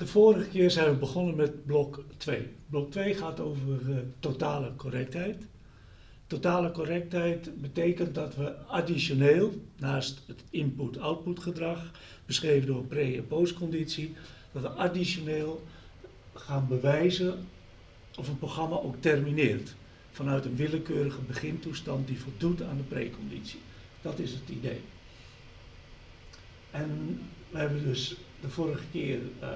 De vorige keer zijn we begonnen met blok 2. Blok 2 gaat over uh, totale correctheid. Totale correctheid betekent dat we additioneel, naast het input-output gedrag, beschreven door pre- en postconditie, dat we additioneel gaan bewijzen of een programma ook termineert. Vanuit een willekeurige begintoestand die voldoet aan de preconditie. Dat is het idee. En we hebben dus de vorige keer uh,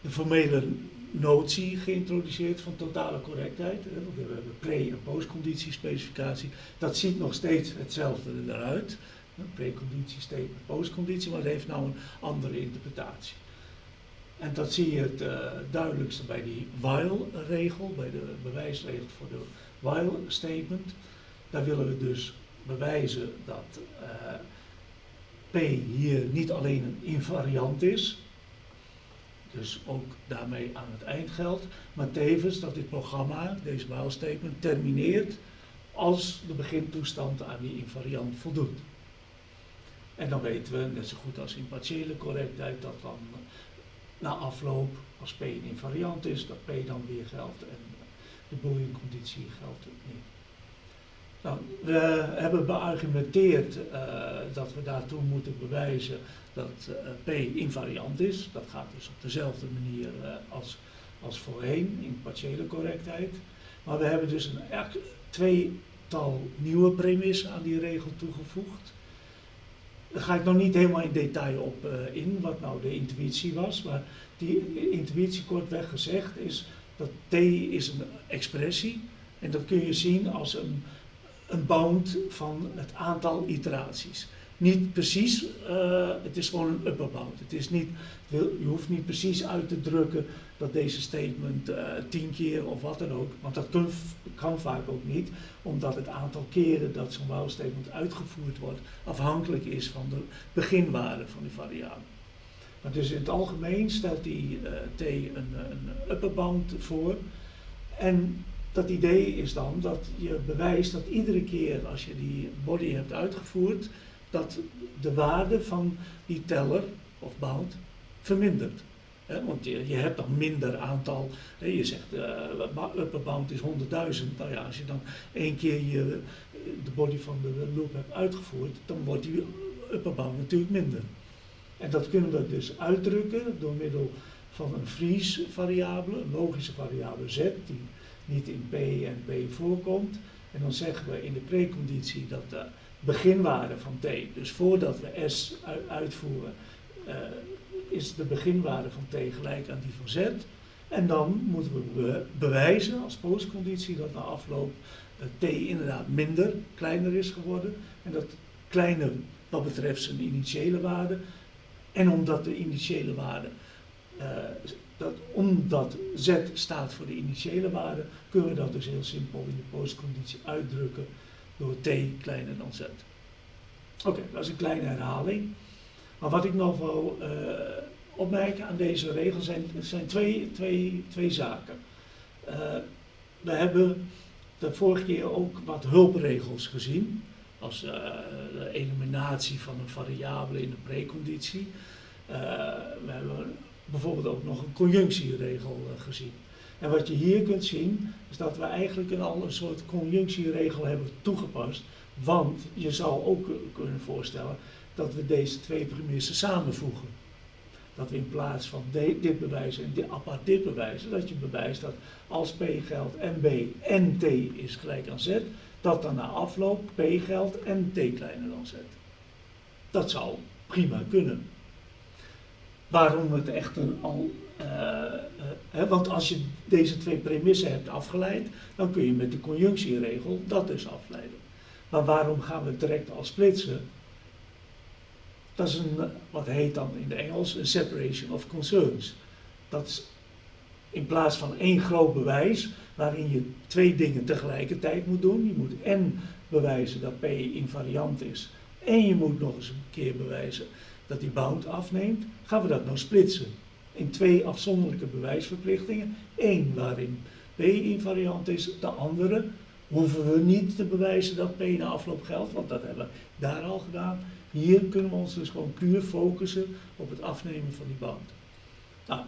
de formele notie geïntroduceerd van totale correctheid. We hebben pre- en postconditiespecificatie. Dat ziet nog steeds hetzelfde eruit. Preconditie, statement, postconditie, maar het heeft nou een andere interpretatie. En dat zie je het uh, duidelijkste bij die while-regel, bij de bewijsregel voor de while-statement. Daar willen we dus bewijzen dat uh, P hier niet alleen een invariant is, dus ook daarmee aan het eind geldt, maar tevens dat dit programma, deze while statement, termineert als de begintoestand aan die invariant voldoet. En dan weten we, net zo goed als in partiële correctheid, dat dan na afloop, als P een invariant is, dat P dan weer geldt en de boolean conditie geldt niet. Nou, we hebben beargumenteerd uh, dat we daartoe moeten bewijzen dat uh, P invariant is. Dat gaat dus op dezelfde manier uh, als, als voorheen in partiële correctheid. Maar we hebben dus een tweetal nieuwe premissen aan die regel toegevoegd. Daar ga ik nog niet helemaal in detail op in, wat nou de intuïtie was. Maar die intuïtie, kortweg gezegd, is dat T is een expressie. En dat kun je zien als een een bound van het aantal iteraties. Niet precies, uh, het is gewoon een upper bound. Het is niet, je hoeft niet precies uit te drukken dat deze statement uh, tien keer of wat dan ook, want dat kan, vaak ook niet, omdat het aantal keren dat zo'n while statement uitgevoerd wordt afhankelijk is van de beginwaarde van die variabele. Maar dus in het algemeen stelt die uh, T een, een upper bound voor en dat idee is dan dat je bewijst dat iedere keer als je die body hebt uitgevoerd, dat de waarde van die teller of bound vermindert. Want je, hebt dan minder aantal, je zegt uh, upper bound is 100.000, nou ja, als je dan één keer je, de body van de loop hebt uitgevoerd, dan wordt die upper bound natuurlijk minder. En dat kunnen we dus uitdrukken door middel van een freeze variabele, een logische variabele z, die niet in P en P voorkomt. En dan zeggen we in de preconditie dat de beginwaarde van T, dus voordat we S uitvoeren, uh, is de beginwaarde van T gelijk aan die van Z. En dan moeten we bewijzen als postconditie dat na afloop T inderdaad minder, kleiner is geworden. En dat kleiner wat betreft zijn initiële waarde. En omdat de initiële waarde uh, dat omdat z staat voor de initiële waarde, kunnen we dat dus heel simpel in de postconditie uitdrukken door t kleiner dan z. Oké, dat is een kleine herhaling. Maar wat ik nog wil uh, opmerken aan deze regel zijn, zijn twee, twee, twee zaken. Uh, we hebben de vorige keer ook wat hulpregels gezien, als uh, de eliminatie van een variabele in de preconditie. we hebben bijvoorbeeld ook nog een conjunctieregel gezien. En wat je hier kunt zien, is dat we eigenlijk een, een soort conjunctieregel hebben toegepast. Want je zou ook kunnen voorstellen dat we deze twee premissen samenvoegen. Dat we in plaats van dit bewijzen en dit apart dit bewijzen, dat je bewijst dat als P geldt en B en T is gelijk aan Z, dat dan na afloop P geldt en T kleiner dan Z. Dat zou prima kunnen waarom het echter al. Uh, uh, want als je deze twee premissen hebt afgeleid, dan kun je met de conjunctieregel dat dus afleiden. Maar waarom gaan we direct al splitsen? Dat is een, wat heet dan in de Engels een separation of concerns. Dat is in plaats van één groot bewijs, waarin je twee dingen tegelijkertijd moet doen. Je moet en bewijzen dat P invariant is, en je moet nog eens een keer bewijzen dat die bound afneemt, gaan we dat nou splitsen in twee afzonderlijke bewijsverplichtingen. Eén waarin P invariant is, de andere hoeven we niet te bewijzen dat P na afloop geldt, want dat hebben we daar al gedaan. Hier kunnen we ons dus gewoon puur focussen op het afnemen van die bound. Nou,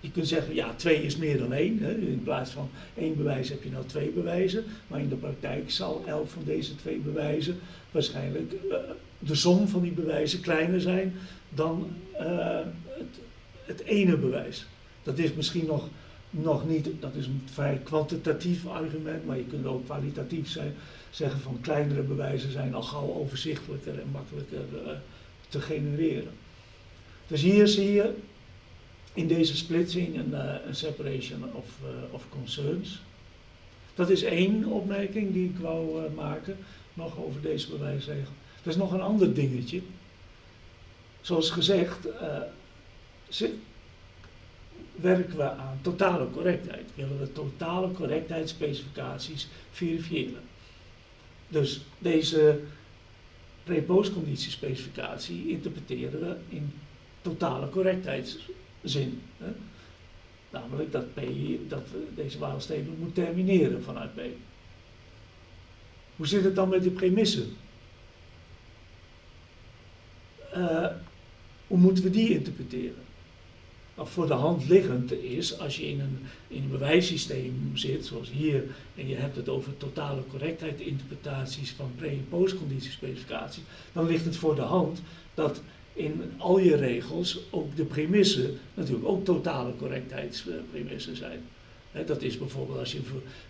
je kunt zeggen, ja, twee is meer dan één. Hè. In plaats van één bewijs heb je nou twee bewijzen. Maar in de praktijk zal elk van deze twee bewijzen waarschijnlijk uh, de som van die bewijzen kleiner zijn dan uh, het, het ene bewijs. Dat is misschien nog, nog niet, dat is een vrij kwantitatief argument, maar je kunt ook kwalitatief zijn, zeggen van kleinere bewijzen zijn al gauw overzichtelijker en makkelijker uh, te genereren. Dus hier zie je in deze splitsing een, uh, een separation of, uh, of concerns. Dat is één opmerking die ik wou maken, nog over deze bewijsregel. Er is nog een ander dingetje. Zoals gezegd, ze, werken we aan totale correctheid. Willen we totale correctheidsspecificaties verifiëren. Dus deze pre-postconditiespecificatie interpreteren we in totale correctheidszin. Hè? Namelijk dat, P, dat deze statement moet termineren vanuit P. Hoe zit het dan met de premissen? Uh, hoe moeten we die interpreteren? Nou, voor de hand liggend is, als je in een, in een bewijssysteem zit, zoals hier, en je hebt het over totale correctheid interpretaties van pre- en postconditiespecificaties, dan ligt het voor de hand dat in al je regels ook de premissen natuurlijk ook totale correctheidspremissen zijn. Dat is bijvoorbeeld als je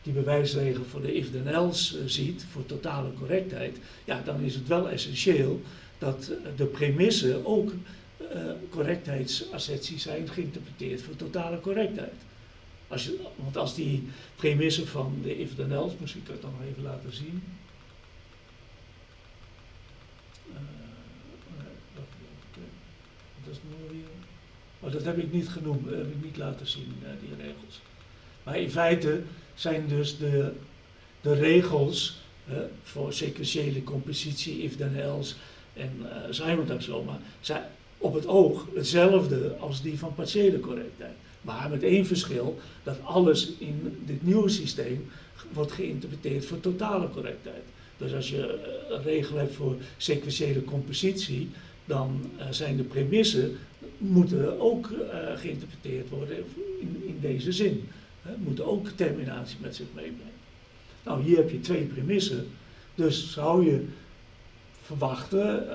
die bewijsregel voor de if then else uh, ziet, voor totale correctheid, ja, dan is het wel essentieel dat de premissen ook uh, correctheidsasserties zijn geïnterpreteerd voor totale correctheid. Als je, want als die premissen van de if then else, misschien kan ik dan nog even laten zien. Uh, dat, dat is. Maar dat heb ik niet genoemd, dat heb ik niet laten zien, die regels. Maar in feite zijn dus de, de regels voor sequentiële compositie, if then else en uh, Simon taxoma zijn op het oog hetzelfde als die van partiële correctheid. Maar met één verschil, dat alles in dit nieuwe systeem wordt geïnterpreteerd voor totale correctheid. Dus als je een regel hebt voor sequentiële compositie, dan uh, zijn de premissen moeten ook uh, geïnterpreteerd worden in, in deze zin. Moeten ook terminatie met zich meebrengen. Nou, hier heb je twee premissen, dus zou je verwachten,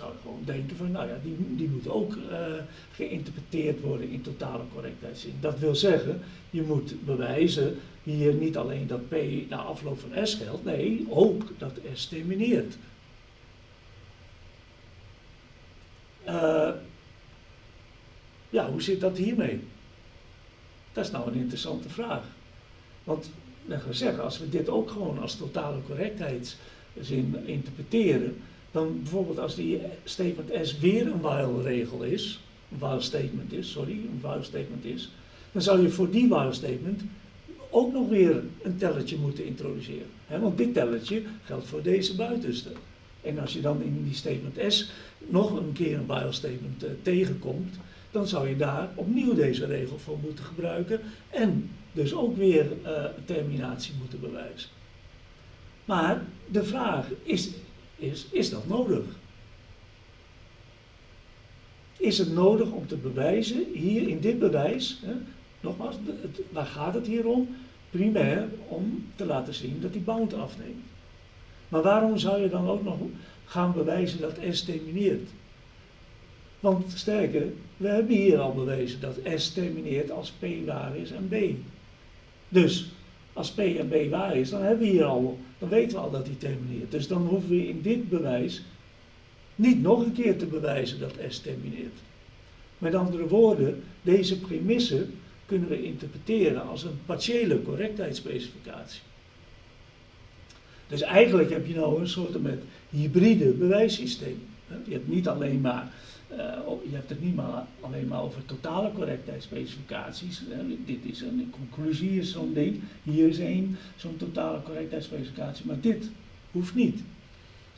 zou gewoon denken van, nou ja, die, die moet ook uh, geïnterpreteerd worden in totale correctheidszin. Dat wil zeggen, je moet bewijzen hier niet alleen dat P na afloop van S geldt, nee, ook dat S termineert. Uh, ja, hoe zit dat hiermee? Dat is nou een interessante vraag. Want, gaan we zeggen, als we dit ook gewoon als totale correctheidszin interpreteren, dan bijvoorbeeld als die statement S weer een while regel is, een while statement is, sorry, een while statement is, dan zou je voor die while statement ook nog weer een telletje moeten introduceren. Want dit telletje geldt voor deze buitenste. En als je dan in die statement S nog een keer een while statement uh, tegenkomt, dan zou je daar opnieuw deze regel voor moeten gebruiken en dus ook weer uh, terminatie moeten bewijzen. Maar de vraag is, is, is dat nodig? Is het nodig om te bewijzen, hier in dit bewijs, hè, nogmaals, waar gaat het hier om? Primair om te laten zien dat die bound afneemt. Maar waarom zou je dan ook nog gaan bewijzen dat S termineert? Want sterker, we hebben hier al bewezen dat S termineert als P waar is en B. Dus als P en B waar is, dan hebben we hier al, dan weten we al dat die termineert. Dus dan hoeven we in dit bewijs niet nog een keer te bewijzen dat S termineert. Met andere woorden, deze premisse kunnen we interpreteren als een partiële correctheidsspecificatie. Dus eigenlijk heb je nou een soort met hybride bewijssysteem. Je hebt niet alleen maar je hebt het niet maar alleen maar over totale correctheidsspecificaties. Dit is een conclusie, is zo'n ding. Hier is één, zo'n totale correctheidsspecificatie. Maar dit hoeft niet.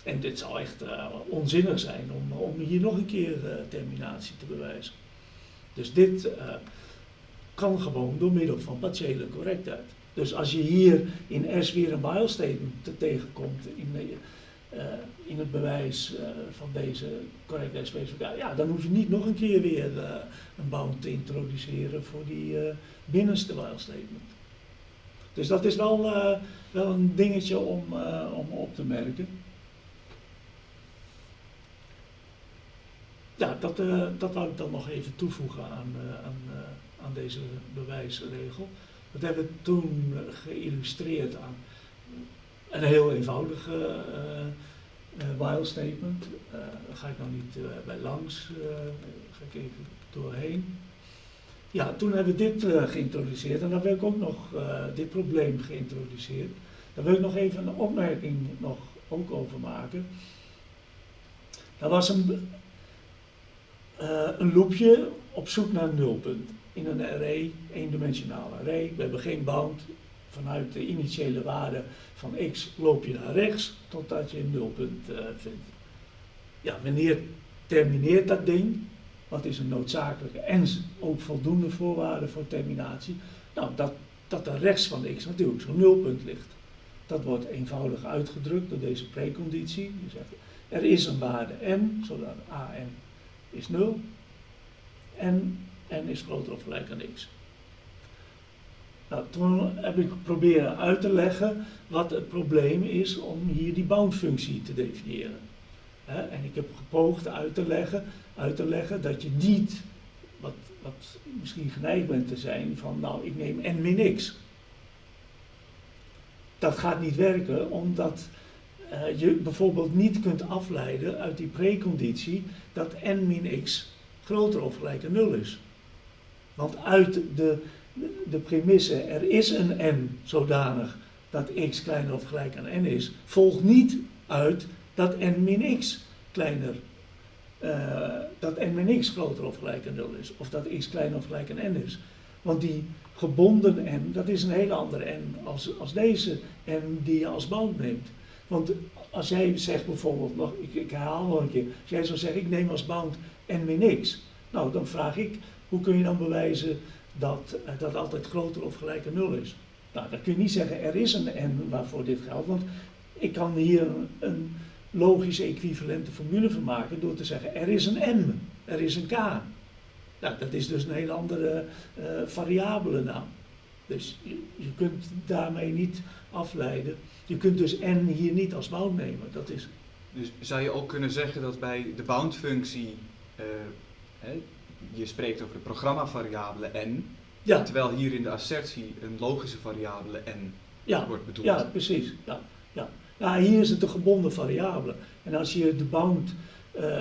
En dit zou echt uh, onzinnig zijn om, om hier nog een keer terminatie te bewijzen. Dus dit kan gewoon door middel van partiële correctheid. Dus als je hier in S weer een statement tegenkomt in eh, in het bewijs uh, van deze correctheidsspecificatie, ja, dan hoef je niet nog een keer weer uh, een bound te introduceren voor die binnenste while statement. Dus dat is wel, wel een dingetje om, om op te merken. Ja, dat, dat wou ik dan nog even toevoegen aan, aan, aan deze bewijsregel. Dat hebben we toen geïllustreerd aan een heel eenvoudige uh, uh, while statement. Uh, daar ga ik nou niet bij langs, ga ik even doorheen. Ja, toen hebben we dit geïntroduceerd en dan wil ik ook nog dit probleem geïntroduceerd. Daar wil ik nog even een opmerking nog ook over maken. Dat was een, een loopje op zoek naar een nulpunt in een array, eendimensionale array. We hebben geen bound. Vanuit de initiële waarde van x loop je naar rechts totdat je een nulpunt uh, vindt. Ja, wanneer termineert dat ding? Wat is een noodzakelijke en ook voldoende voorwaarde voor terminatie? Nou, dat, dat er rechts van x natuurlijk zo'n nulpunt ligt. Dat wordt eenvoudig uitgedrukt door deze preconditie. Je zegt, er is een waarde n, zodat an is 0. En n is groter of gelijk aan x. Nou, toen heb ik proberen uit te leggen wat het probleem is om hier die boundfunctie te definiëren. en ik heb gepoogd uit te leggen, uit te leggen dat je niet, wat, wat misschien geneigd bent te zijn, van nou ik neem n min x. Dat gaat niet werken omdat uh, je bijvoorbeeld niet kunt afleiden uit die preconditie dat n min x groter of gelijk aan 0 is. Want uit de, de premisse er is een n zodanig dat x kleiner of gelijk aan n is, volgt niet uit dat n min x kleiner, uh, dat n min x groter of gelijk aan 0 is. Of dat x kleiner of gelijk aan n is. Want die gebonden n, dat is een hele andere n als, als deze n die je als bound neemt. Want als jij zegt bijvoorbeeld, nog, ik, ik herhaal nog een keer, als jij zou zeggen ik neem als bound n min x, nou dan vraag ik hoe kun je dan bewijzen dat uh, dat altijd groter of gelijk aan 0 is? Nou, dan kun je niet zeggen er is een n waarvoor dit geldt, want ik kan hier een, logische equivalente formule van maken door te zeggen er is een m, er is een k. Nou, dat is dus een hele andere uh, variabele naam. Dus je, je, kunt daarmee niet afleiden. Je kunt dus n hier niet als bound nemen. Dat is... Dus zou je ook kunnen zeggen dat bij de boundfunctie uh, je spreekt over de programmavariabele n, ja. terwijl hier in de assertie een logische variabele n ja. wordt bedoeld. Ja, precies. Ja, ja. ja, hier is het een gebonden variabele. En als je de bound uh, uh,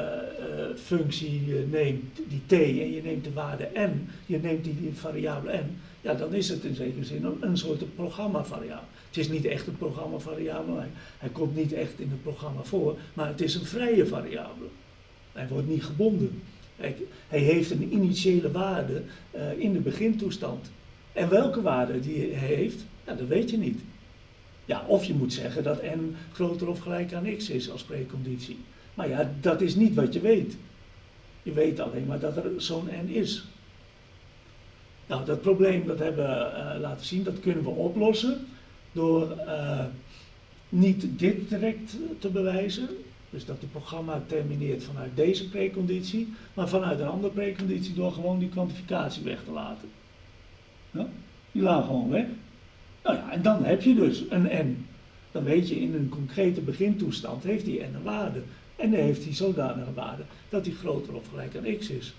functie uh, neemt, die t, en je neemt de waarde n, je neemt die, die variabele n, ja, dan is het in zekere zin een, een soort programmavariabele. Het is niet echt een programmavariabele, hij, hij komt niet echt in het programma voor, maar het is een vrije variabele. Hij wordt niet gebonden. Hij heeft een initiële waarde uh, in de begintoestand. En welke waarde die hij heeft, ja, dat weet je niet. Ja, of je moet zeggen dat n groter of gelijk aan x is als preconditie. Maar ja, dat is niet wat je weet. Je weet alleen maar dat er zo'n n is. Nou, dat probleem dat hebben we uh, laten zien, dat kunnen we oplossen door uh, niet dit direct te bewijzen, dus dat het programma termineert vanuit deze preconditie, maar vanuit een andere preconditie door gewoon die kwantificatie weg te laten. Ja? Die laat gewoon weg. Nou ja, en dan heb je dus een n. Dan weet je in een concrete begintoestand heeft die n een waarde. En dan heeft hij zodanige waarde dat die groter of gelijk aan x is.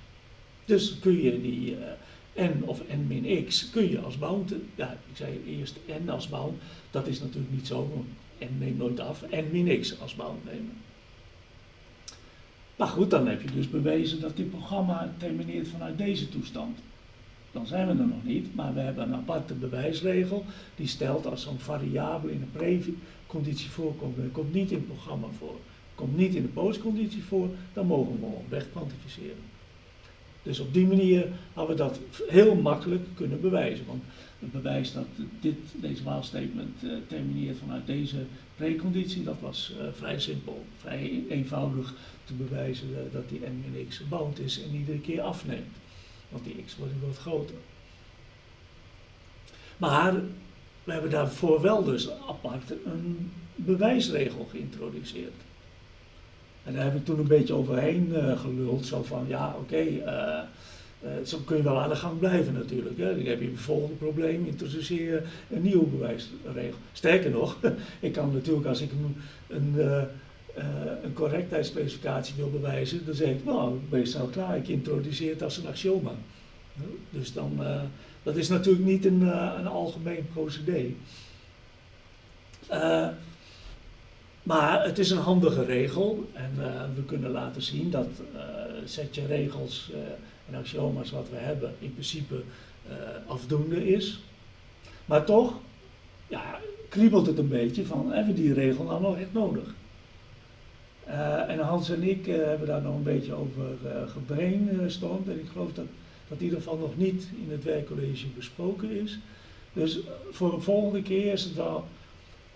Dus kun je die uh, n of n min x kun je als bound, ja ik zei eerst n als bound, dat is natuurlijk niet zo, want n neemt nooit af, n min x als bound nemen. Maar goed, dan heb je dus bewezen dat dit programma termineert vanuit deze toestand. Dan zijn we er nog niet, maar we hebben een aparte bewijsregel die stelt als zo'n variabele in een preconditie voorkomt en komt niet in het programma voor, komt niet in de postconditie voor, dan mogen we hem weg kwantificeren. Dus op die manier hadden we dat heel makkelijk kunnen bewijzen. Want het bewijs dat dit, deze waalstatement uh, termineert vanuit deze preconditie, dat was uh, vrij simpel, vrij eenvoudig te bewijzen uh, dat die n min x bound is en iedere keer afneemt. Want die x wordt wat groter. Maar we hebben daarvoor wel dus apart een bewijsregel geïntroduceerd. En daar heb ik toen een beetje overheen uh, geluld, zo van ja, oké, eh, zo kun je wel aan de gang blijven natuurlijk. Hè. Dan heb je het volgende probleem, introduceer een nieuwe bewijsregel. Sterker nog, ik kan natuurlijk als ik een, een, een correctheidsspecificatie wil bewijzen, dan zeg ik, nou, snel klaar, ik introduceer het als een axioma. Dus dan, dat is natuurlijk niet een, een algemeen procedé. Maar het is een handige regel en we kunnen laten zien dat setje regels en axioma's wat we hebben in principe afdoende is. Maar toch ja, kriebelt het een beetje van hebben we die regel nou nog echt nodig? En Hans en ik hebben daar nog een beetje over gebrainstormd en ik geloof dat dat in ieder geval nog niet in het werkcollege besproken is. Dus voor een volgende keer is het wel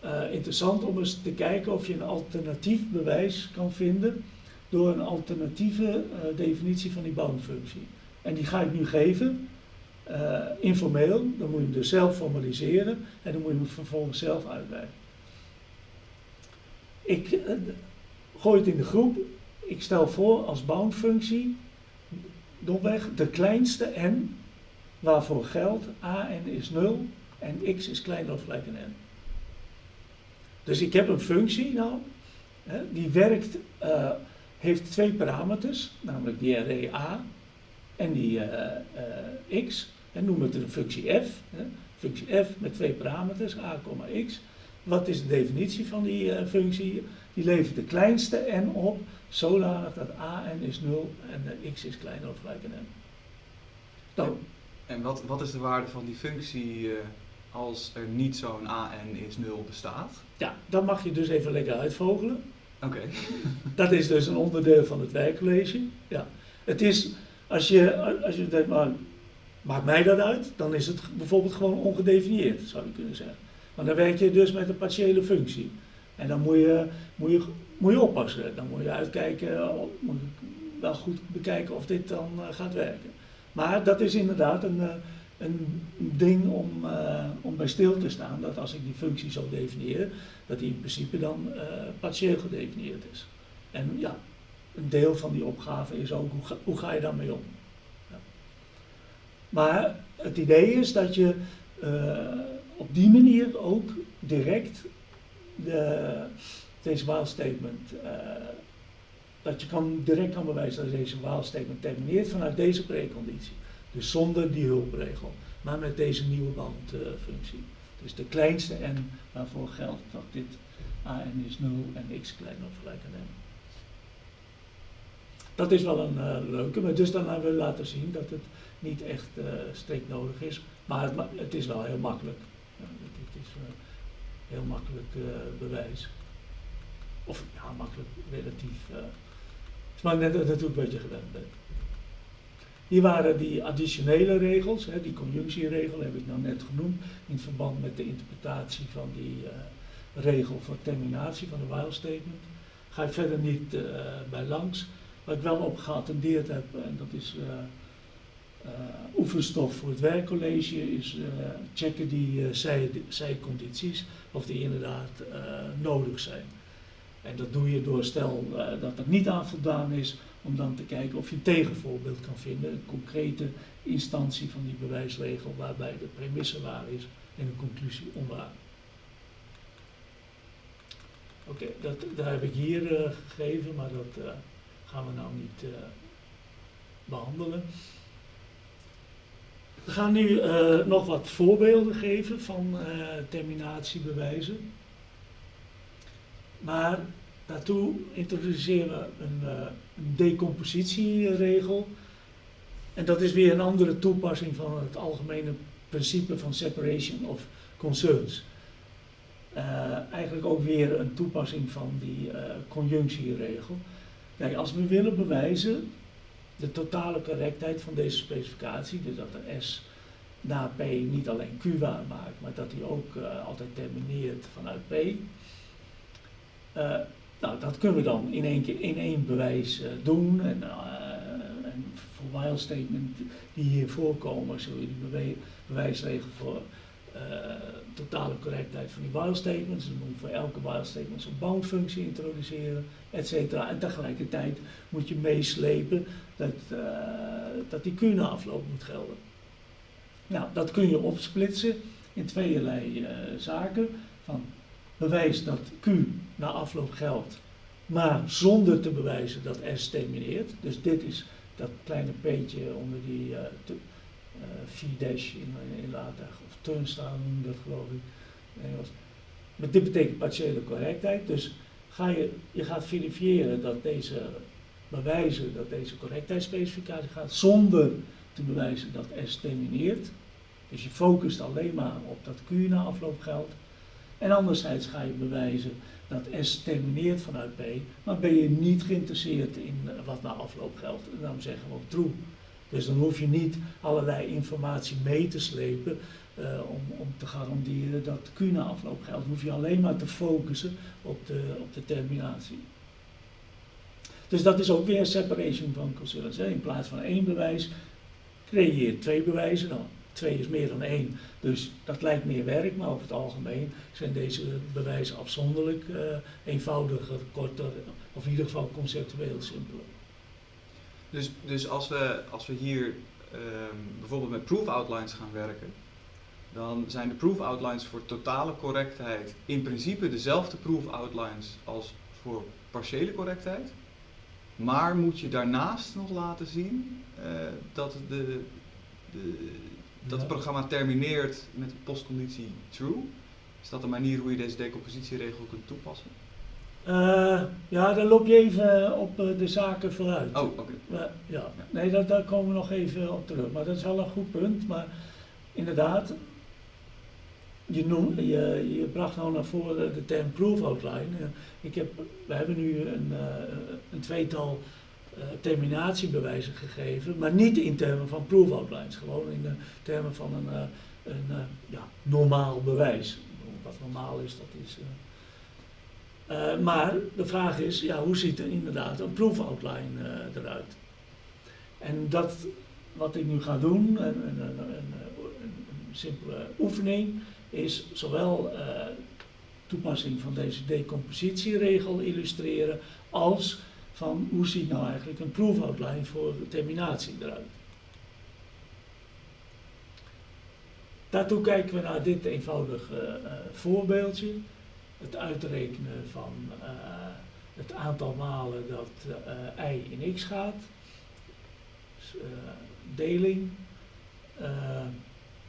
uh, interessant om eens te kijken of je een alternatief bewijs kan vinden door een alternatieve uh, definitie van die boundfunctie. En die ga ik nu geven, uh, informeel, dan moet je hem dus zelf formaliseren en dan moet je hem vervolgens zelf uitwerken. Ik gooi in de groep, ik stel voor als boundfunctie domweg de kleinste n waarvoor geldt a n is 0 en x is kleiner of gelijk aan n. Dus ik heb een functie nou, hè, die werkt, uh, heeft twee parameters, namelijk die array a en die uh, uh, x. En noemen het een functie f. Hè. Functie f met twee parameters, a, x. Wat is de definitie van die functie? Die levert de kleinste n op, zodanig dat a n is 0 en x is kleiner of gelijk aan n. Nou, en wat, wat is de waarde van die functie als er niet zo'n AN is 0 bestaat? Ja, dan mag je dus even lekker uitvogelen. Oké. dat is dus een onderdeel van het werkcollege. Ja. Het is, als je, als je denkt, maar maakt mij dat uit? Dan is het bijvoorbeeld gewoon ongedefinieerd, zou je kunnen zeggen. Maar dan werk je dus met een partiële functie. En dan moet je, moet je, moet je oppassen. Dan moet je uitkijken, moet je wel goed bekijken of dit dan uh, gaat werken. Maar dat is inderdaad een, uh, een ding om, uh, om bij stil te staan dat als ik die functie zo definieer, dat die in principe dan uh, partieel gedefinieerd is. En ja, een deel van die opgave is ook hoe ga, hoe ga je daarmee om. Ja. Maar het idee is dat je op die manier ook direct de, deze waalstatement, dat je kan, direct kan bewijzen dat deze waalstatement termineert vanuit deze preconditie. Dus zonder die hulpregel, maar met deze nieuwe bandfunctie. dus de kleinste n waarvoor geldt dat dit an is 0 en x kleiner of gelijk aan n. Dat is wel een uh, leuke, maar dus dan hebben we laten zien dat het niet echt uh, strikt nodig is, maar het, het, is wel heel makkelijk. Ja, het, is heel makkelijk bewijs. Of ja, makkelijk relatief. het is maar net natuurlijk wat je gewend bent. Hier waren die additionele regels, hè, die conjunctieregel heb ik nou net genoemd, in verband met de interpretatie van die uh, regel voor terminatie van de while statement. Ga ik verder niet uh, bij langs. Wat ik wel op geattendeerd heb, en dat is uh, oefenstof voor het werkcollege, is checken die zij, zijcondities, of die inderdaad nodig zijn. En dat doe je door stel dat er niet aan voldaan is, om dan te kijken of je een tegenvoorbeeld kan vinden, een concrete instantie van die bewijsregel waarbij de premisse waar is en de conclusie onwaar. Oké, dat heb ik hier gegeven, maar dat gaan we nou niet behandelen. We gaan nu nog wat voorbeelden geven van terminatiebewijzen. Maar Daartoe introduceren we een, uh, een decompositieregel. En dat is weer een andere toepassing van het algemene principe van separation of concerns. Uh, eigenlijk ook weer een toepassing van die uh, conjunctieregel. Kijk, als we willen bewijzen de totale correctheid van deze specificatie, dus dat de S na P niet alleen Q waar maakt, maar dat hij ook uh, altijd termineert vanuit P. Nou, dat kunnen we dan in één, keer, in één bewijs uh, doen. En, en voor while statement die hier voorkomen, zul je die bewijsregel voor totale correctheid van die while statements. Dus moet voor elke while statement een bound functie introduceren, et cetera. En tegelijkertijd moet je meeslepen dat, dat die afloop moet gelden. Nou, dat kun je opsplitsen in tweeërlei zaken. Van bewijs dat Q na afloop geldt, maar zonder te bewijzen dat S termineert. Dus dit is dat kleine peetje onder die V-dash in, in later, of turnstile noem dat geloof ik. Maar dit betekent partiële correctheid. Dus ga je, je gaat verifiëren dat deze bewijzen dat deze correctheidsspecificatie gaat zonder te bewijzen dat S termineert. Dus je focust alleen maar op dat Q na afloop geldt. En anderzijds ga je bewijzen dat S termineert vanuit B, maar ben je niet geïnteresseerd in eh, wat na afloop geldt. En dan zeggen we ook true. Dus dan hoef je niet allerlei informatie mee te slepen uh, om, om te garanderen dat Q na afloop geldt. Dan hoef je alleen maar te focussen op de, op de terminatie. Dus dat is ook weer separation van concerns. In plaats van één bewijs creëer twee bewijzen. Dan twee is meer dan één. Dus dat lijkt meer werk, maar over het algemeen zijn deze bewijzen afzonderlijk uh, eenvoudiger, korter, of in ieder geval conceptueel simpeler. Dus, dus als, we, als we hier um, bijvoorbeeld met proof outlines gaan werken, dan zijn de proof outlines voor totale correctheid in principe dezelfde proof outlines als voor partiële correctheid. Maar moet je daarnaast nog laten zien uh, dat de, de, dat het programma termineert met de postconditie true. Is dat een manier hoe je deze decompositieregel kunt toepassen? Uh, ja, dan loop je even op uh, de zaken vooruit. Oh, oké. Okay. Ja. nee, dat, daar komen we nog even op terug. Maar dat is wel een goed punt. Maar inderdaad, je, noem, je, je bracht nou naar voren de term proof outline. ik heb, we hebben nu een, een tweetal terminatiebewijzen gegeven, maar niet in termen van proof outlines, gewoon in de termen van een, een ja, normaal bewijs. Wat normaal is, dat is. Maar de vraag is, ja, hoe ziet er inderdaad een proof outline eruit? En dat, wat ik nu ga doen, een, een, een, een simpele oefening, is zowel toepassing van deze decompositieregel illustreren als van hoe ziet nou eigenlijk een proefoutline voor terminatie eruit. Daartoe kijken we naar dit eenvoudige uh, voorbeeldje. Het uitrekenen van uh, het aantal malen dat uh, i in x gaat. Dus, deling.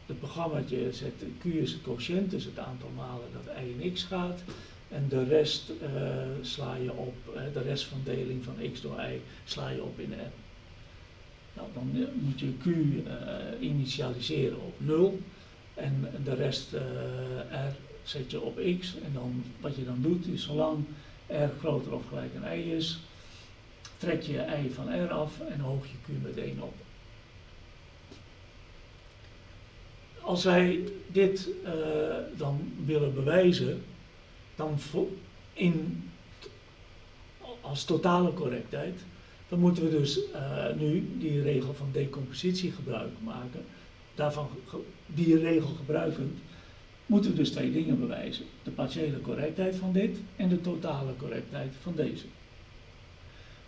het programma zet q is het quotient, dus het aantal malen dat i in x gaat. En de rest sla je op, de rest van deling van x door y sla je op in n. Nou, dan moet je q initialiseren op 0 en de rest r zet je op x. En dan, wat je dan doet is zolang r groter of gelijk aan y is, trek je y van r af en hoog je q met 1 op. Als wij dit dan willen bewijzen, dan in, als totale correctheid, dan moeten we dus uh, nu die regel van decompositie gebruik maken. Daarvan, die regel gebruikend, moeten we dus twee dingen bewijzen. De partiële correctheid van dit en de totale correctheid van deze.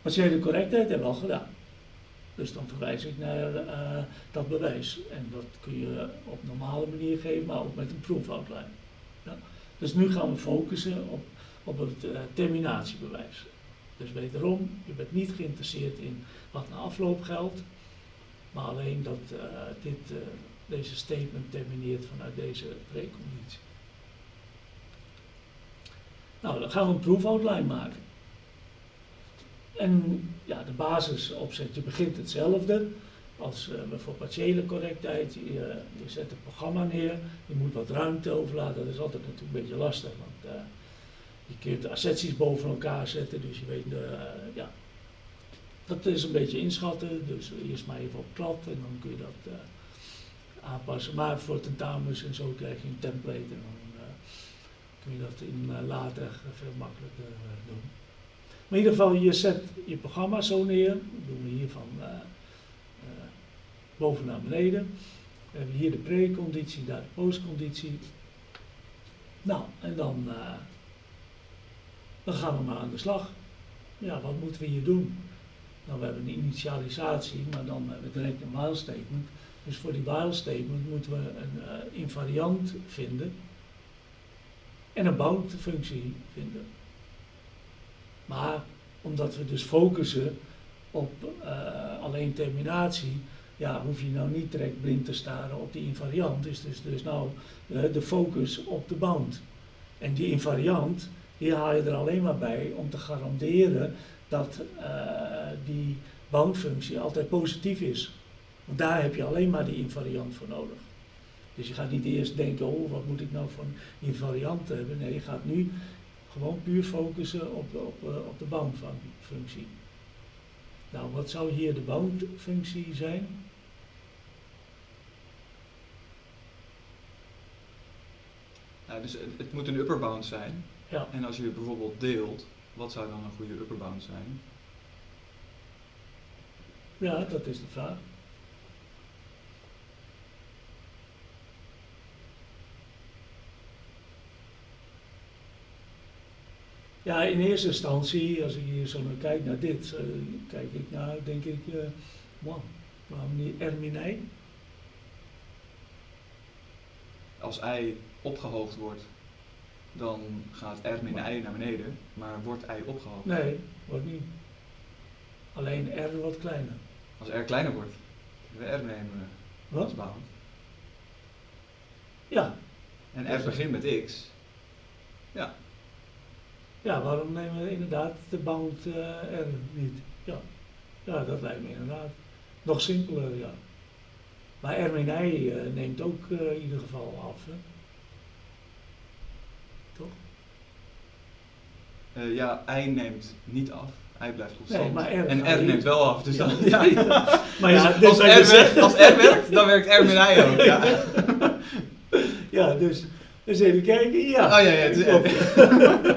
Partiële correctheid hebben we al gedaan. Dus dan verwijs ik naar uh, dat bewijs. En dat kun je op normale manier geven, maar ook met een proof outline. Ja. Dus nu gaan we focussen op, op het uh, terminatiebewijs. Dus wederom, je bent niet geïnteresseerd in wat na afloop geldt, maar alleen dat uh, dit, deze statement termineert vanuit deze preconditie. Nou, dan gaan we een proefoutline maken. En ja, de basisopzet, je begint hetzelfde als uh, voor partiële correctheid. Je, zet het programma neer, je moet wat ruimte overlaten. Dat is altijd natuurlijk een beetje lastig, want uh, je kunt asserties boven elkaar zetten, dus je weet, uh, ja, dat is een beetje inschatten. Dus eerst maar even op klad en dan kun je dat Maar voor tentamens en zo krijg je een template en dan kun je dat in later veel makkelijker doen. Maar in ieder geval, je zet je programma zo neer, dat doen we hier van boven naar beneden. We hebben hier de preconditie, daar de postconditie. Nou, en dan, eh, dan gaan we maar aan de slag. Ja, wat moeten we hier doen? Nou, we hebben een initialisatie, maar dan hebben we direct een while statement. Dus voor die while statement moeten we een eh, invariant vinden en een bound functie vinden. Maar omdat we dus focussen op eh, alleen terminatie, ja, hoef je nou niet direct blind te staren op die invariant. Dus, dus, dus nou uh, de focus op de bound. En die invariant, die haal je er alleen maar bij om te garanderen dat die boundfunctie altijd positief is. Want daar heb je alleen maar die invariant voor nodig. Dus je gaat niet eerst denken, oh wat moet ik nou voor een invariant hebben. Nee, je gaat nu gewoon puur focussen op de, op, op de boundfunctie. Nou, wat zou hier de boundfunctie zijn? Nou, dus het, het, moet een upper bound zijn. Ja. En als je bijvoorbeeld deelt, wat zou dan een goede upper bound zijn? Ja, dat is de vraag. Ja, in eerste instantie, als ik hier zo naar kijk naar dit, uh, kijk ik naar, denk ik, uh, wow, waarom niet R min I? Als I opgehoogd wordt, dan gaat R min I naar beneden, maar wordt I opgehoogd? Nee, wordt niet. Alleen R wordt kleiner. Als R kleiner wordt, we R nemen Wat? als bound. Ja. En R begint met X. Ja, ja, waarom nemen we inderdaad de bound uh, R niet? Ja. ja, dat lijkt me inderdaad nog simpeler, ja. Maar R min I uh, neemt ook uh, in ieder geval af, hè? Toch? ja, I neemt niet af. I blijft constant. Nee, maar R en R neemt wel af. Dus ja, dan, ja, ja. Maar ja, dus als, R werkt, als R werkt, dan werkt R min I ook. Ja, ja dus, dus even kijken. Ja. Oh ja, ja. Het is,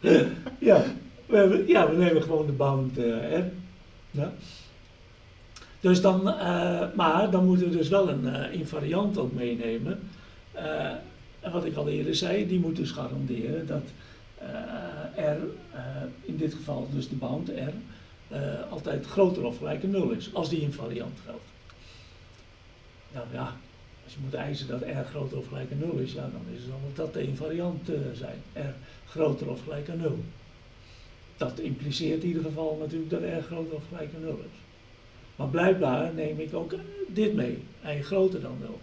ja, we hebben, ja, we nemen gewoon de bound R. Ja. Dus dan, uh, maar dan moeten we dus wel een uh, invariant ook meenemen. en wat ik al eerder zei, die moet dus garanderen dat R, in dit geval dus de bound R, altijd groter of gelijk aan 0 is, als die invariant geldt. Nou ja, als je moet eisen dat R groter of gelijk aan 0 is, ja, dan is het dan dat de invariant zijn. R groter of gelijk aan 0. Dat impliceert in ieder geval natuurlijk dat R groter of gelijk aan 0 is. Maar blijkbaar neem ik ook dit mee, I groter dan 0.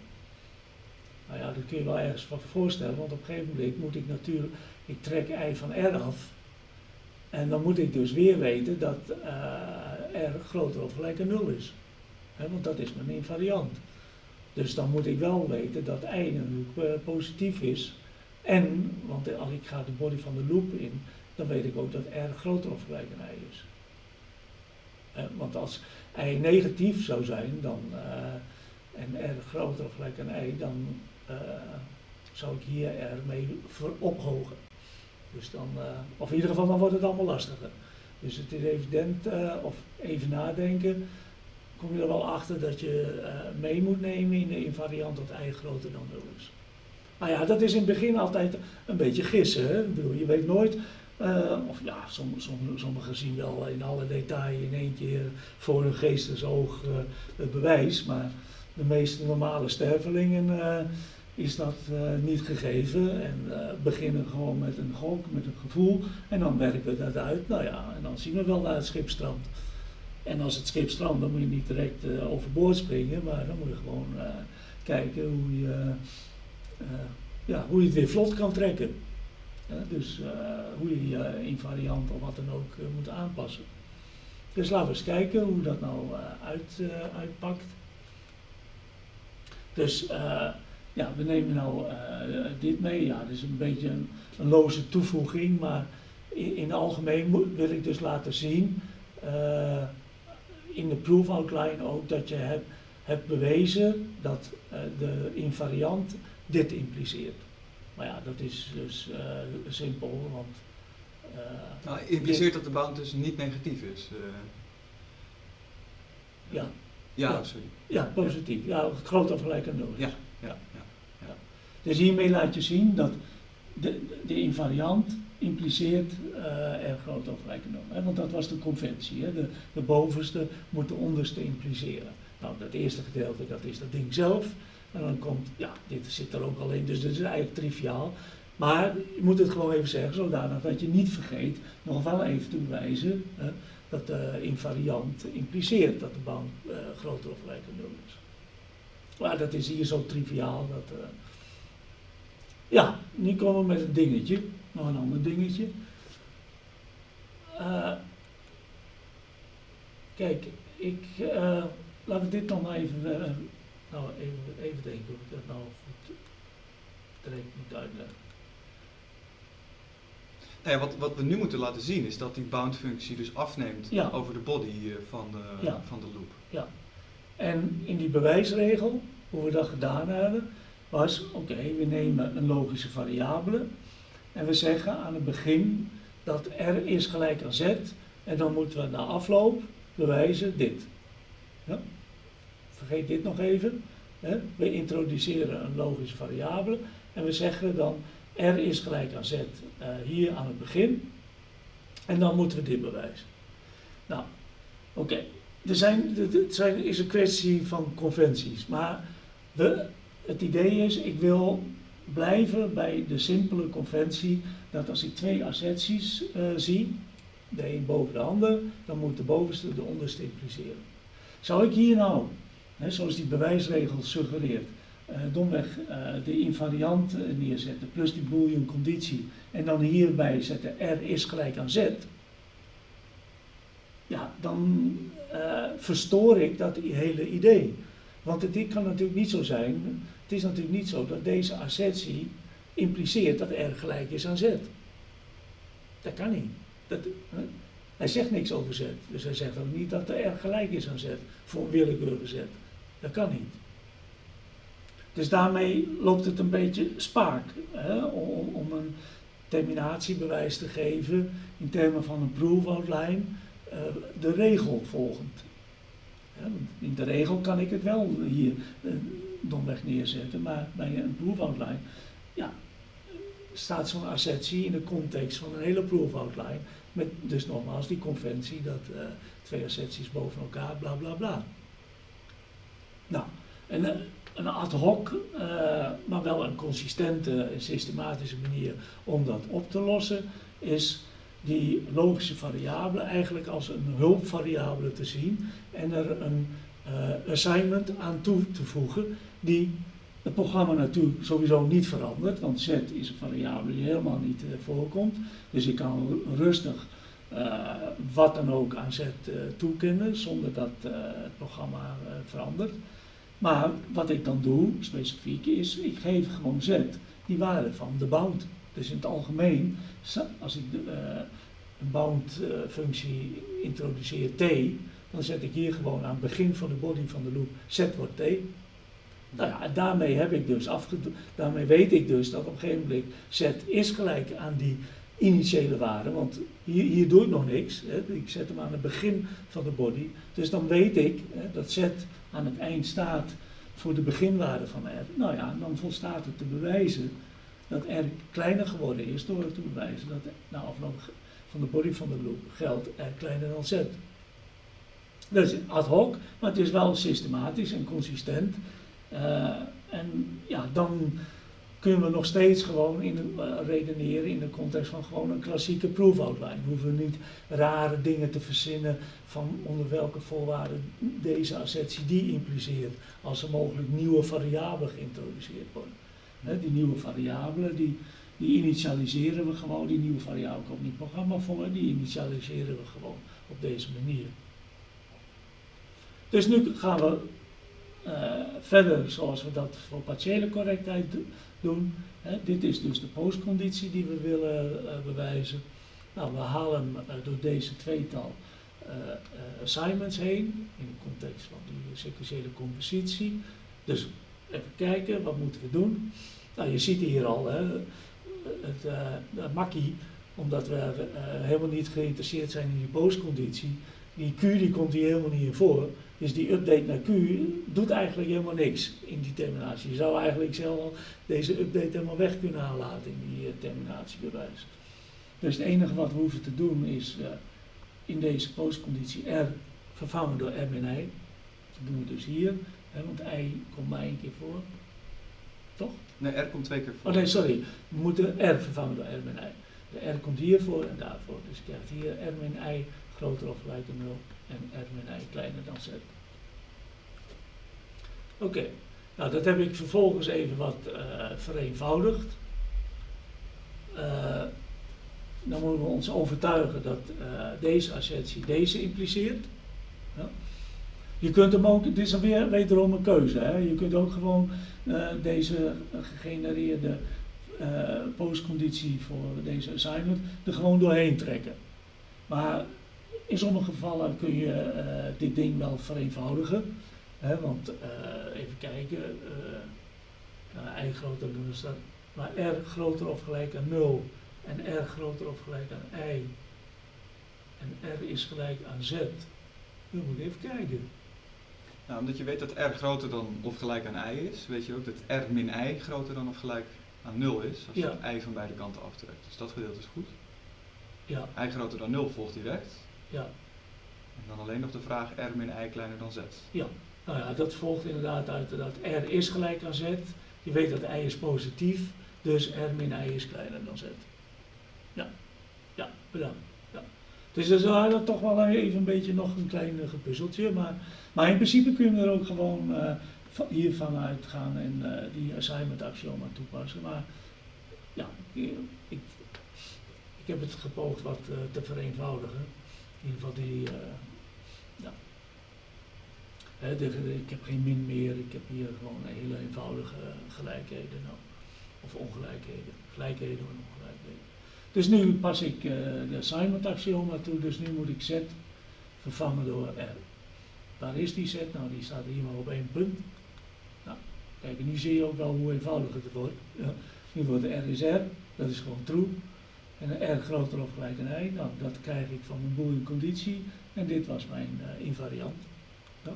Nou ja, dat kun je wel ergens van voorstellen, want op een gegeven moment moet ik natuurlijk, ik trek I van R af. En dan moet ik dus weer weten dat uh, R groter of gelijk aan 0 is. Want dat is mijn invariant. Dus dan moet ik wel weten dat I natuurlijk uh, positief is. En, want als ik ga de body van de loop in, dan weet ik ook dat R groter of gelijk aan I is. Eh, want als I negatief zou zijn dan, uh, en R groter of gelijk aan I, dan uh, zou ik hier R mee ophogen. Dus dan, of in ieder geval, dan wordt het allemaal lastiger. Dus het is evident, of even nadenken, kom je er wel achter dat je mee moet nemen in de invariant dat I groter dan 0 is. Nou ja, dat is in het begin altijd een beetje gissen. Hè? Bedoel, je weet nooit, uh, of ja, sommigen som, sommige zien wel in alle detail in één keer voor hun geestesoog uh, het bewijs, maar de meeste normale stervelingen uh, is dat niet gegeven en beginnen gewoon met een gok, met een gevoel en dan werken we dat uit. Nou ja, en dan zien we wel naar het schip strandt. En als het schip strandt, dan moet je niet direct overboord springen, maar dan moet je gewoon kijken hoe je ja, hoe je het weer vlot kan trekken. Dus uh, hoe je je invariant of wat dan ook moet aanpassen. Dus laten we eens kijken hoe dat nou uit, uitpakt. Dus ja, we nemen nou dit mee. Ja, dat is een beetje een, een loze toevoeging, maar in, in het algemeen wil ik dus laten zien in de proof outline ook dat je hebt, hebt bewezen dat de invariant dit impliceert. Maar ja, dat is dus uh, simpel, want... Uh, nou, impliceert dat de bound dus niet negatief is? Uh. Ja. Ja, Ja. sorry. Ja, positief. Ja, groot of gelijk aan nul is. Ja, ja, ja. Dus hiermee laat je zien dat de, de invariant impliceert eh r groot of gelijk aan nul. Hè? Want dat was de conventie. Hè? De, de bovenste moet de onderste impliceren. Nou, dat eerste gedeelte, dat is dat ding zelf. En dan komt, ja, dit zit er ook al in, dus dit is eigenlijk triviaal. Maar je moet het gewoon even zeggen, zodanig dat je niet vergeet nog wel even te bewijzen hè, dat de invariant impliceert dat de bound eh, groter of gelijk aan nul is. Maar dat is hier zo triviaal. Dat, eh, Ja, nu komen we met een dingetje, nog een ander dingetje. Eh, kijk, ik, eh laten we dit dan even, nou, even, even denken hoe ik dat nou goed direct moet uitleggen. Nou ja, wat, wat we nu moeten laten zien is dat die bound-functie dus afneemt Ja. over de body eh, van de, Ja. van de loop. En in die bewijsregel, hoe we dat gedaan hebben, was, oké, we nemen een logische variabele en we zeggen aan het begin dat r is gelijk aan z en dan moeten we na afloop bewijzen dit. Ja? Vergeet dit nog even. Hè? We introduceren een logische variabele en we zeggen dan r is gelijk aan z eh, hier aan het begin en dan moeten we dit bewijzen. Nou, oké. Er zijn, het zijn, is een kwestie van conventies. Maar de, het idee is, ik wil blijven bij de simpele conventie dat als ik twee asserties eh, zie, de een boven de ander, dan moet de bovenste de onderste impliceren. Zou ik hier nou, zoals die bewijsregel suggereert, eh, domweg eh, de invariant eh, neerzetten plus die boolean conditie en dan hierbij zetten r is gelijk aan z, ja, dan verstoor ik dat hele idee. Want het dit kan natuurlijk niet zo zijn, het is natuurlijk niet zo dat deze assertie impliceert dat r gelijk is aan z. Dat kan niet. Dat? Hij zegt niks over z, dus hij zegt ook niet dat de r gelijk is aan z, voor een willekeurige z. Dat kan niet. Dus daarmee loopt het een beetje spaak hè, om, een terminatiebewijs te geven in termen van een proof outline eh, de regel volgend. In de regel kan ik het wel hier eh, domweg neerzetten, maar bij een proof outline ja, staat zo'n assertie in de context van een hele proof outline. Met dus nogmaals die conventie dat eh, twee asserties boven elkaar, bla bla bla. Nou, en eh, een ad hoc, eh, maar wel een consistente en systematische manier om dat op te lossen, is die logische variabele eigenlijk als een hulpvariabele te zien en er een eh, assignment aan toe te voegen die het programma natuurlijk sowieso niet verandert, want z is een variabele die helemaal niet voorkomt. Dus ik kan rustig wat dan ook aan z toekennen zonder dat het programma verandert. Maar wat ik dan doe, specifiek, is ik geef gewoon z die waarde van de bound. Dus in het algemeen, als ik de, eh, een bound eh, introduceer t, dan zet ik hier gewoon aan het begin van de body van de loop z wordt t. Nou ja, daarmee heb ik dus daarmee weet ik dus dat op een gegeven moment z is gelijk aan die initiële waarde, want hier, hier doe ik nog niks. Hè. Ik zet hem aan het begin van de body. Dus dan weet ik hè, dat z aan het eind staat voor de beginwaarde van r. Nou ja, dan volstaat het te bewijzen dat r kleiner geworden is door te bewijzen dat na afloop van de body van de loop geldt r kleiner dan z. Dus ad hoc, maar het is wel systematisch en consistent. Eh, en ja, dan kunnen we nog steeds gewoon in, eh, redeneren in de context van gewoon een klassieke proof outline. We hoeven niet rare dingen te verzinnen van onder welke voorwaarden deze assertie die impliceert als er mogelijk nieuwe variabelen geïntroduceerd worden. Die nieuwe variabelen die, die initialiseren we gewoon, die nieuwe variabele komt niet programma voor, die initialiseren we gewoon op deze manier. Dus nu gaan we eh, verder zoals we dat voor partiële correctheid do- dit is dus de postconditie die we willen eh, bewijzen. Nou, we halen eh, door deze tweetal eh, assignments heen in de context van die sequentiële compositie. Dus even kijken, wat moeten we doen? Nou, je ziet hier al hè, het de makkie, omdat we helemaal niet geïnteresseerd zijn in die postconditie. Die Q die komt hier helemaal niet in voor. Dus die update naar Q doet eigenlijk helemaal niks in die terminatie. Je zou eigenlijk zelf deze update helemaal weg kunnen laten in die uh, terminatiebewijs. Dus het enige wat we hoeven te doen is uh, in deze postconditie R vervangen door R min I. Dat doen we dus hier, hè, want I komt maar één keer voor. Toch? Nee, R komt twee keer voor. Oh nee, sorry. We moeten R vervangen door R min I. De R komt hiervoor en daarvoor. Dus je krijgt hier R min I groter of gelijk aan 0 en R min I kleiner dan Z. Oké, nou dat heb ik vervolgens even wat uh, vereenvoudigd. Uh, dan moeten we ons overtuigen dat uh, deze assertie deze impliceert. Ja. Je kunt hem ook, dit is weer wederom een keuze. Hè. Je kunt ook gewoon deze gegenereerde postconditie voor deze assignment er gewoon doorheen trekken. Maar in sommige gevallen kun je dit ding wel vereenvoudigen. Hè, want uh, even kijken, uh, nou, i groter dan staat, maar r groter of gelijk aan 0 en r groter of gelijk aan i en r is gelijk aan z. Dan moet ik even kijken. Nou, omdat je weet dat r groter dan of gelijk aan i is, weet je ook dat r min i groter dan of gelijk aan 0 is, als je i van beide kanten aftrekt. Dus dat gedeelte is goed. Ja. i groter dan 0 volgt direct. Ja. En dan alleen nog de vraag r min i kleiner dan z. Ja. Nou ja, dat volgt inderdaad uit dat R is gelijk aan Z. Je weet dat I is positief, dus R min I is kleiner dan Z. Ja, ja, bedankt. Ja. Dus dat is wel toch wel even een beetje nog een klein uh, gepuzzeltje, maar, maar in principe kun je er ook gewoon uh, van, hiervan uitgaan en uh, die assignment axioma toepassen. Maar ja, ik, ik, ik heb het gepoogd wat te vereenvoudigen. In ieder geval die ja, He, de, ik heb geen min meer, ik heb hier gewoon hele eenvoudige gelijkheden nou, of ongelijkheden, gelijkheden en ongelijkheden. Dus nu pas ik uh, de assignment axioma toe, dus nu moet ik z vervangen door r. Waar is die z? Nou, die staat hier maar op één punt. Nou, kijk, nu zie je ook wel hoe eenvoudig het wordt. Ja. Nu wordt r is r, dat is gewoon true. En een r groter of gelijk i, nou, dat krijg ik van mijn boolean conditie. En dit was mijn uh, invariant. Ja.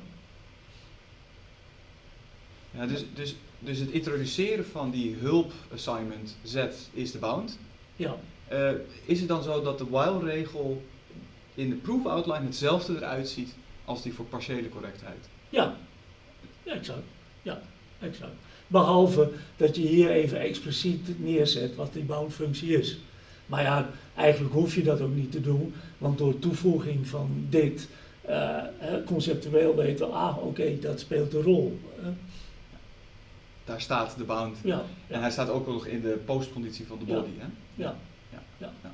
Ja, dus, dus, dus het introduceren van die hulp assignment Z is de bound. Ja. Uh, is het dan zo dat de while-regel in de proof outline hetzelfde eruit ziet als die voor partiële correctheid? Ja, ja exact. Ja, exact. Behalve dat je hier even expliciet neerzet wat die bound functie is. Maar ja, eigenlijk hoef je dat ook niet te doen, want door toevoeging van dit uh, conceptueel weten we, ah oké, okay, dat speelt een rol. Daar staat de bound. Ja, ja. En hij staat ook nog in de postconditie van de body. Ja. Hè? Ja. Ja. ja.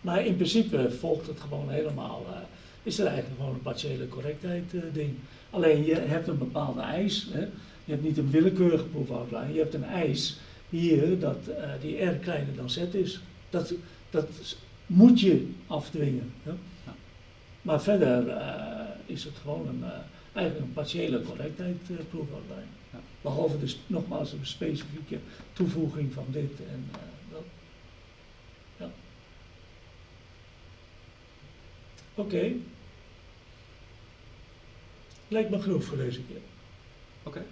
Maar in principe volgt het gewoon helemaal. Uh, is er eigenlijk gewoon een partiële correctheid uh, ding. Alleen je hebt een bepaalde eis. Hè? Je hebt niet een willekeurige proefoutline. Je hebt een eis hier dat die R kleiner dan Z is. Dat, dat moet je afdwingen. Hè? Maar verder is het gewoon een, eigenlijk een partiële correctheid proefoutline. Ja. Behalve dus nogmaals een specifieke toevoeging van dit en dat. Ja. Oké. Okay. Lijkt me genoeg voor deze keer. Oké. Okay.